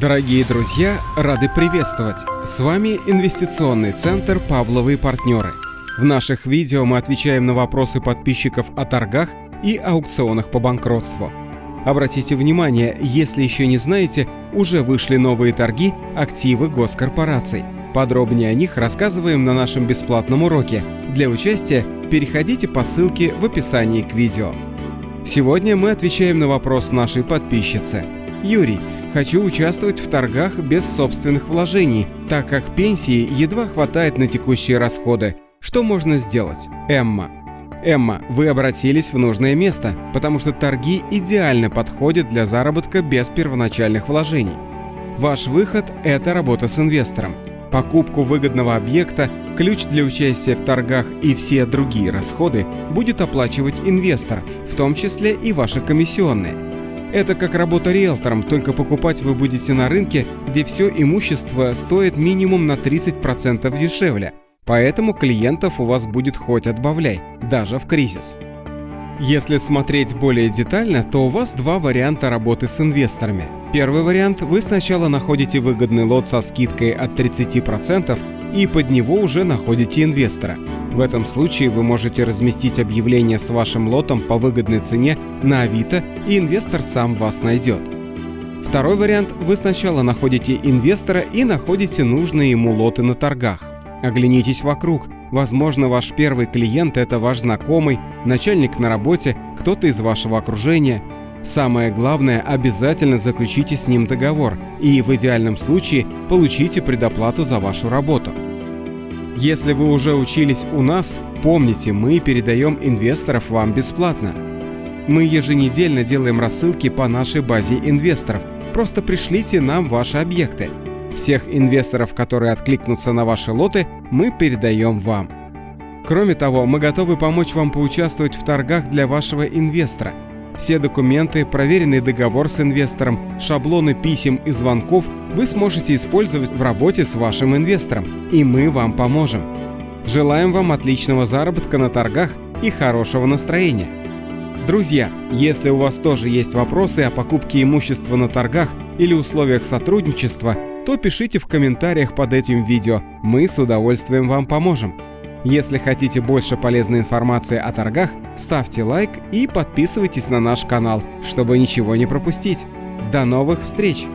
Дорогие друзья, рады приветствовать! С вами Инвестиционный центр «Павловые партнеры». В наших видео мы отвечаем на вопросы подписчиков о торгах и аукционах по банкротству. Обратите внимание, если еще не знаете, уже вышли новые торги активы госкорпораций. Подробнее о них рассказываем на нашем бесплатном уроке. Для участия переходите по ссылке в описании к видео. Сегодня мы отвечаем на вопрос нашей подписчицы. Юрий, хочу участвовать в торгах без собственных вложений, так как пенсии едва хватает на текущие расходы. Что можно сделать? Эмма. Эмма, вы обратились в нужное место, потому что торги идеально подходят для заработка без первоначальных вложений. Ваш выход – это работа с инвестором. Покупку выгодного объекта, ключ для участия в торгах и все другие расходы будет оплачивать инвестор, в том числе и ваши комиссионные. Это как работа риэлтором, только покупать вы будете на рынке, где все имущество стоит минимум на 30% дешевле. Поэтому клиентов у вас будет хоть отбавляй, даже в кризис. Если смотреть более детально, то у вас два варианта работы с инвесторами. Первый вариант – вы сначала находите выгодный лот со скидкой от 30% и под него уже находите инвестора. В этом случае вы можете разместить объявление с вашим лотом по выгодной цене на Авито, и инвестор сам вас найдет. Второй вариант – вы сначала находите инвестора и находите нужные ему лоты на торгах. Оглянитесь вокруг. Возможно, ваш первый клиент – это ваш знакомый, начальник на работе, кто-то из вашего окружения. Самое главное, обязательно заключите с ним договор и в идеальном случае получите предоплату за вашу работу. Если вы уже учились у нас, помните, мы передаем инвесторов вам бесплатно. Мы еженедельно делаем рассылки по нашей базе инвесторов. Просто пришлите нам ваши объекты. Всех инвесторов, которые откликнутся на ваши лоты, мы передаем вам. Кроме того, мы готовы помочь вам поучаствовать в торгах для вашего инвестора. Все документы, проверенный договор с инвестором, шаблоны писем и звонков вы сможете использовать в работе с вашим инвестором, и мы вам поможем. Желаем вам отличного заработка на торгах и хорошего настроения. Друзья, если у вас тоже есть вопросы о покупке имущества на торгах или условиях сотрудничества, то пишите в комментариях под этим видео, мы с удовольствием вам поможем. Если хотите больше полезной информации о торгах, ставьте лайк и подписывайтесь на наш канал, чтобы ничего не пропустить. До новых встреч!